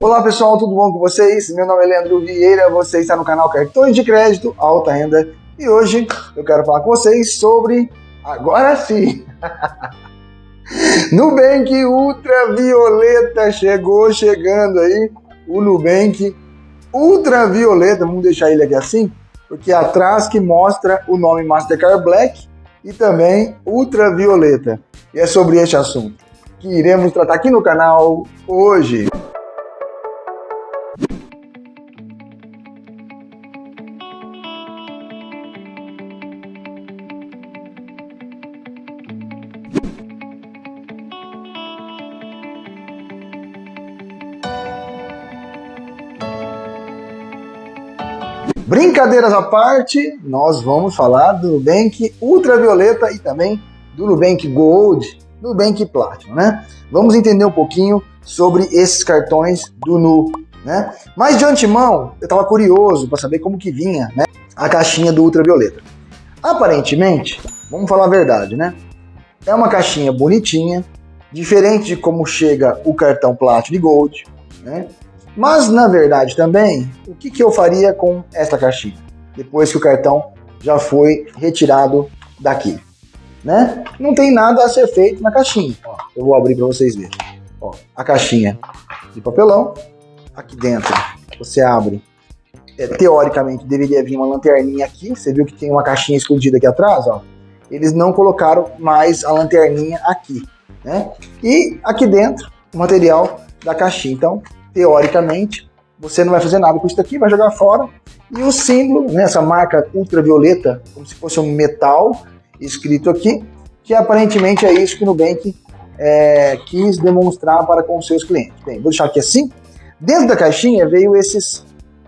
Olá pessoal, tudo bom com vocês? Meu nome é Leandro Vieira, você está no canal Cartões de Crédito Alta Renda e hoje eu quero falar com vocês sobre, agora sim, Nubank Ultravioleta chegou chegando aí, o Nubank Ultravioleta, vamos deixar ele aqui assim, porque é atrás que mostra o nome Mastercard Black e também Ultravioleta. E é sobre este assunto que iremos tratar aqui no canal hoje. Brincadeiras à parte, nós vamos falar do Nubank Ultravioleta e também do Nubank Gold, Nubank Platinum, né? Vamos entender um pouquinho sobre esses cartões do Nu, né? Mas de antemão, eu estava curioso para saber como que vinha, né, a caixinha do Ultravioleta. Aparentemente, vamos falar a verdade, né? É uma caixinha bonitinha, diferente de como chega o cartão Platinum e Gold, né? Mas, na verdade, também, o que, que eu faria com esta caixinha? Depois que o cartão já foi retirado daqui. Né? Não tem nada a ser feito na caixinha. Ó, eu vou abrir para vocês verem. Ó, a caixinha de papelão. Aqui dentro você abre. É, teoricamente deveria vir uma lanterninha aqui. Você viu que tem uma caixinha escondida aqui atrás? Ó. Eles não colocaram mais a lanterninha aqui. Né? E aqui dentro o material da caixinha. Então teoricamente, você não vai fazer nada com isso daqui, vai jogar fora. E o símbolo, né, essa marca ultravioleta, como se fosse um metal escrito aqui, que aparentemente é isso que o Nubank é, quis demonstrar para com seus clientes. Bem, vou deixar aqui assim. Dentro da caixinha veio esses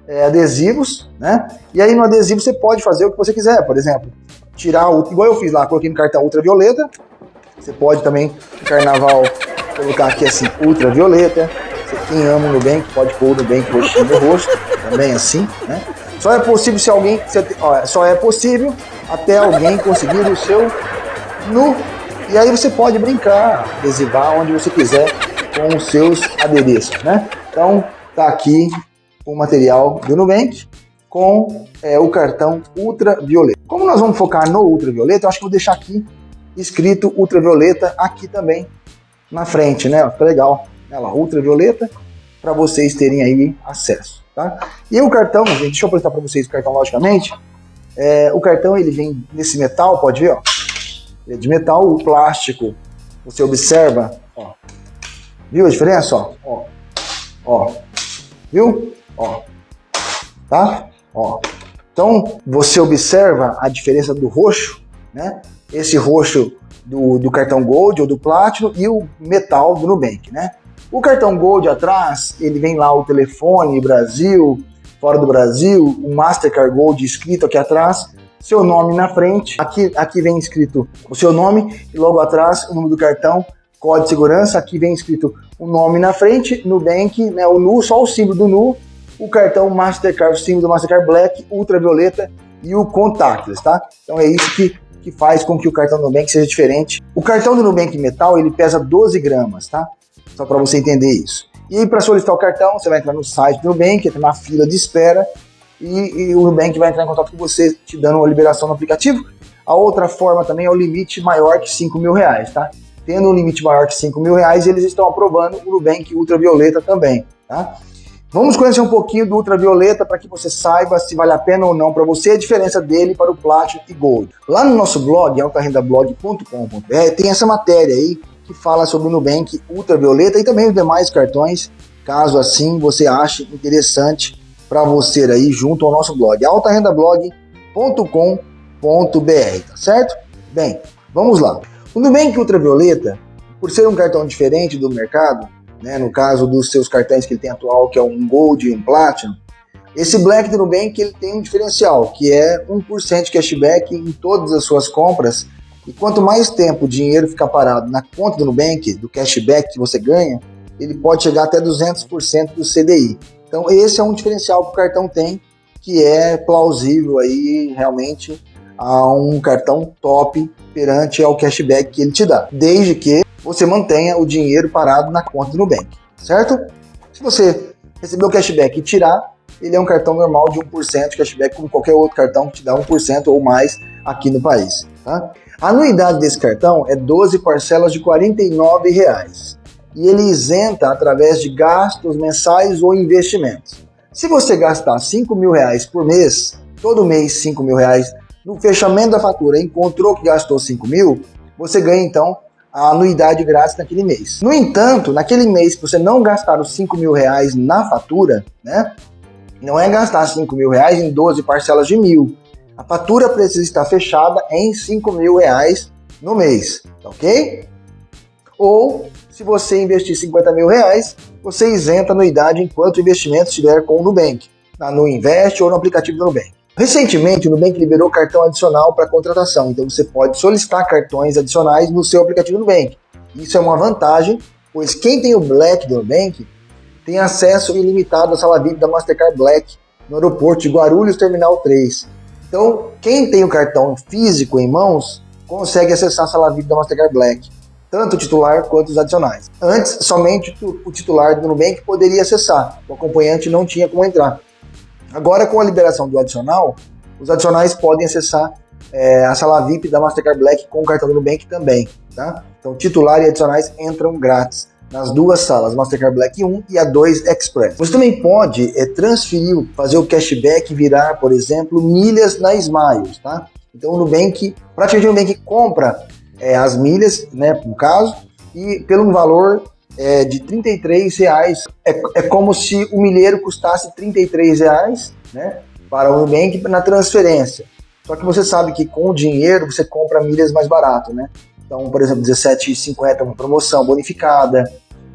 é, adesivos, né? E aí no adesivo você pode fazer o que você quiser, por exemplo, tirar o, igual eu fiz lá, coloquei no cartão ultravioleta. Você pode também no carnaval colocar aqui assim ultravioleta, quem ama o Nubank pode pôr o Nubank roxinho no rosto, também assim, né? Só é possível se alguém, só é possível até alguém conseguir o seu nu. E aí você pode brincar, adesivar onde você quiser com os seus adereços, né? Então tá aqui o material do Nubank com é, o cartão ultravioleta. Como nós vamos focar no ultravioleta, eu acho que vou deixar aqui escrito ultravioleta aqui também na frente, né? Fica legal ela ultravioleta, para vocês terem aí acesso. Tá? E o cartão, gente, deixa eu apresentar para vocês o cartão logicamente. É, o cartão ele vem nesse metal, pode ver, ó. Ele é de metal, o plástico, você observa, ó. Viu a diferença, ó? Ó. ó. Viu? Ó. Tá? Ó. Então, você observa a diferença do roxo, né? Esse roxo do, do cartão Gold ou do Platinum e o metal do Nubank, né? O cartão Gold atrás, ele vem lá o telefone, Brasil, fora do Brasil, o Mastercard Gold escrito aqui atrás, seu nome na frente, aqui, aqui vem escrito o seu nome e logo atrás o número do cartão, código de segurança, aqui vem escrito o nome na frente, Nubank, né, o NU, só o símbolo do NU, o cartão Mastercard, o símbolo do Mastercard Black, ultravioleta e o contactless, tá? Então é isso que, que faz com que o cartão do Nubank seja diferente. O cartão do Nubank Metal, ele pesa 12 gramas, tá? Só para você entender isso. E para solicitar o cartão, você vai entrar no site do Nubank, entra na fila de espera e, e, o Nubank vai entrar em contato com você, te dando uma liberação no aplicativo. A outra forma também é o limite maior que 5 mil reais, tá? Tendo um limite maior que 5 mil reais, eles estão aprovando o Nubank Ultravioleta também, tá? Vamos conhecer um pouquinho do Ultravioleta para que você saiba se vale a pena ou não para você a diferença dele para o Platinum e Gold. Lá no nosso blog, altarendablog.com.br, tem essa matéria aí que fala sobre o Nubank Ultravioleta e também os demais cartões, caso assim você ache interessante para você aí junto ao nosso blog, altarendablog.com.br, tá certo? Bem, vamos lá. O Nubank Ultravioleta, por ser um cartão diferente do mercado, né, no caso dos seus cartões que ele tem atual, que é um Gold e um Platinum, esse Black do Nubank ele tem um diferencial, que é 1% de cashback em todas as suas compras e quanto mais tempo o dinheiro ficar parado na conta do Nubank, do cashback que você ganha, ele pode chegar até 200% do CDI. Então esse é um diferencial que o cartão tem, que é plausível aí realmente a um cartão top perante ao cashback que ele te dá, desde que você mantenha o dinheiro parado na conta do Nubank, certo? Se você receber o cashback e tirar, ele é um cartão normal de 1% de cashback, como qualquer outro cartão que te dá 1% ou mais aqui no país. Tá? A anuidade desse cartão é 12 parcelas de 49 reais, e ele isenta através de gastos mensais ou investimentos. Se você gastar 5 mil reais por mês, todo mês 5 mil reais, no fechamento da fatura encontrou que gastou 5 mil, você ganha então a anuidade grátis naquele mês. No entanto, naquele mês que você não gastar os 5 mil reais na fatura, né? Não é gastar 5 mil reais em 12 parcelas de mil. A fatura precisa estar fechada em 5 mil reais no mês, ok? Ou, se você investir 50 mil reais, você isenta a anuidade enquanto o investimento estiver com o Nubank, no Invest ou no aplicativo do Nubank. Recentemente, o Nubank liberou cartão adicional para contratação, então você pode solicitar cartões adicionais no seu aplicativo Nubank. Isso é uma vantagem, pois quem tem o Black do Nubank tem acesso ilimitado à sala VIP da Mastercard Black no aeroporto de Guarulhos Terminal 3. Então, quem tem o cartão físico em mãos consegue acessar a sala VIP da Mastercard Black, tanto o titular quanto os adicionais. Antes, somente o titular do Nubank poderia acessar, o acompanhante não tinha como entrar. Agora, com a liberação do adicional, os adicionais podem acessar é, a sala VIP da Mastercard Black com o cartão do Nubank também, tá? Então, titular e adicionais entram grátis nas duas salas, Mastercard Black 1 e a 2 Express. Você também pode é, transferir, fazer o cashback virar, por exemplo, milhas na Smiles, tá? Então, o Nubank, praticamente o Nubank compra é, as milhas, né, no caso, e pelo valor é, de 33 reais. É, é como se o milheiro custasse 33 reais né, para o Nubank na transferência. Só que você sabe que com o dinheiro você compra milhas mais barato, né? Então, por exemplo, 17,50 uma promoção bonificada,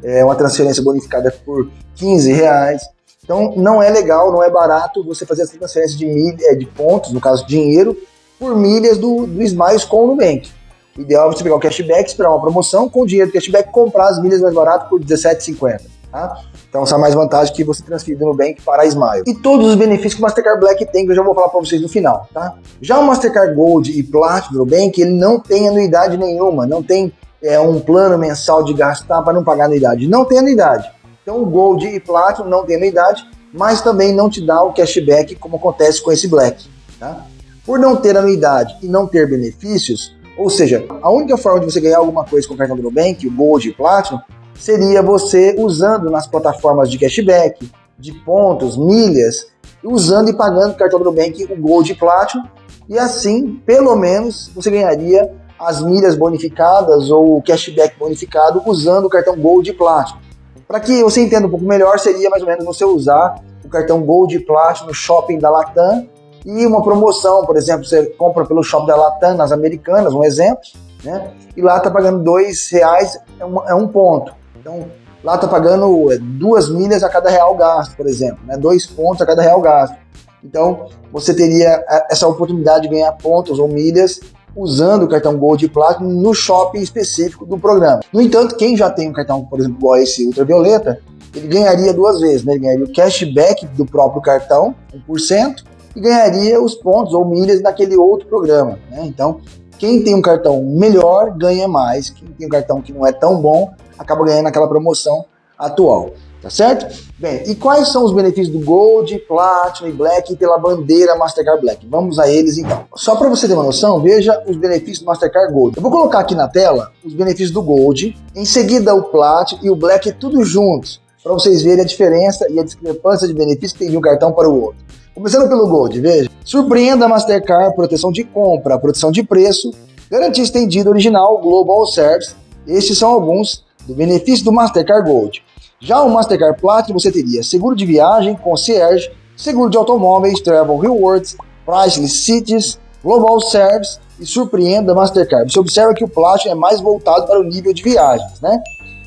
é uma transferência bonificada por 15 reais. Então, não é legal, não é barato você fazer essa transferência de milha, de pontos, no caso dinheiro, por milhas do, do Smiles com o Nubank. O ideal é você pegar o cashback, esperar uma promoção, com o dinheiro do cashback comprar as milhas mais barato por R$17,50. Tá? Então, essa é mais vantagem que você transferir do Nubank para a Smile. E todos os benefícios que o Mastercard Black tem, que eu já vou falar para vocês no final. Tá? Já o Mastercard Gold e Platinum do Nubank, ele não tem anuidade nenhuma, não tem é, um plano mensal de gastar para não pagar anuidade. Não tem anuidade. Então, o Gold e Platinum não tem anuidade, mas também não te dá o cashback como acontece com esse Black. Tá? Por não ter anuidade e não ter benefícios, ou seja, a única forma de você ganhar alguma coisa com o cartão do Nubank, o Gold e Platinum, seria você usando nas plataformas de cashback, de pontos, milhas, usando e pagando o cartão do Nubank, o Gold e Platinum, e assim, pelo menos, você ganharia as milhas bonificadas ou o cashback bonificado usando o cartão Gold e Platinum. Para que você entenda um pouco melhor, seria mais ou menos você usar o cartão Gold e Platinum no shopping da Latam e uma promoção, por exemplo, você compra pelo shopping da Latam nas Americanas, um exemplo, né? E lá tá pagando dois reais é é um ponto. Então lá tá pagando é, duas milhas a cada real gasto, por exemplo, né? Dois pontos a cada real gasto. Então você teria é, essa oportunidade de ganhar pontos ou milhas usando o cartão Gold e Platinum no shopping específico do programa. No entanto, quem já tem um cartão, por exemplo, igual esse Ultravioleta, ele ganharia duas vezes, né? Ele ganharia o cashback do próprio cartão, 1%, e ganharia os pontos ou milhas naquele outro programa. Né? Então, quem tem um cartão melhor ganha mais, quem tem um cartão que não é tão bom acaba ganhando aquela promoção atual. Tá certo? Bem, e quais são os benefícios do Gold, Platinum e Black pela bandeira Mastercard Black? Vamos a eles então. Só para você ter uma noção, veja os benefícios do Mastercard Gold. Eu vou colocar aqui na tela os benefícios do Gold, em seguida o Platinum e o Black tudo juntos, para vocês verem a diferença e a discrepância de benefícios que tem de um cartão para o outro. Começando pelo Gold, veja. Surpreenda a Mastercard, proteção de compra, proteção de preço, garantia estendida original, Global Service. Estes são alguns do benefício do Mastercard Gold. Já o Mastercard Platinum você teria seguro de viagem, concierge, seguro de automóveis, travel rewards, priceless cities, global service e surpreenda Mastercard. Você observa que o Platinum é mais voltado para o nível de viagens, né?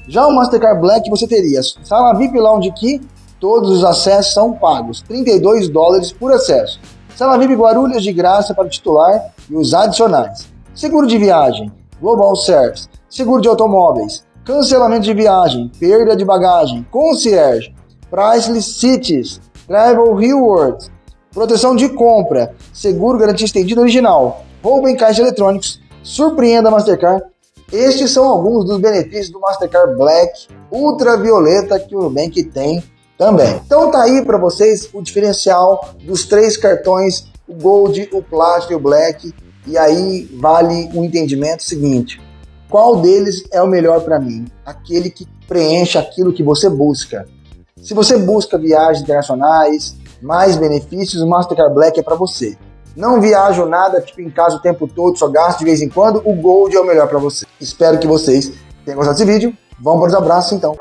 Já o Mastercard Black você teria sala VIP Lounge Key, Todos os acessos são pagos, 32 dólares por acesso. Sala VIP Guarulhos de graça para o titular e os adicionais. Seguro de viagem, Global Service, seguro de automóveis, cancelamento de viagem, perda de bagagem, concierge, priceless cities, travel rewards, proteção de compra, seguro garantia estendida original, roubo em caixas eletrônicos, surpreenda Mastercard, Estes são alguns dos benefícios do Mastercard Black ultravioleta que o Nubank tem também. Então tá aí para vocês o diferencial dos três cartões, o Gold, o Platinum e o Black. E aí vale o entendimento seguinte, qual deles é o melhor para mim? Aquele que preenche aquilo que você busca. Se você busca viagens internacionais, mais benefícios, o Mastercard Black é para você. Não viajo nada, tipo em casa o tempo todo, só gasto de vez em quando, o Gold é o melhor para você. Espero que vocês tenham gostado desse vídeo. Vamos para os abraços então.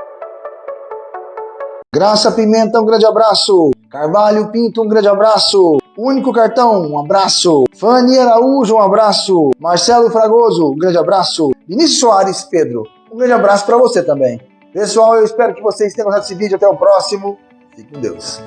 Graça Pimenta, um grande abraço. Carvalho Pinto, um grande abraço. Único Cartão, um abraço. Fanny Araújo, um abraço. Marcelo Fragoso, um grande abraço. Vinícius Soares, Pedro, um grande abraço para você também. Pessoal, eu espero que vocês tenham gostado desse vídeo. Até o próximo. Fique com Deus.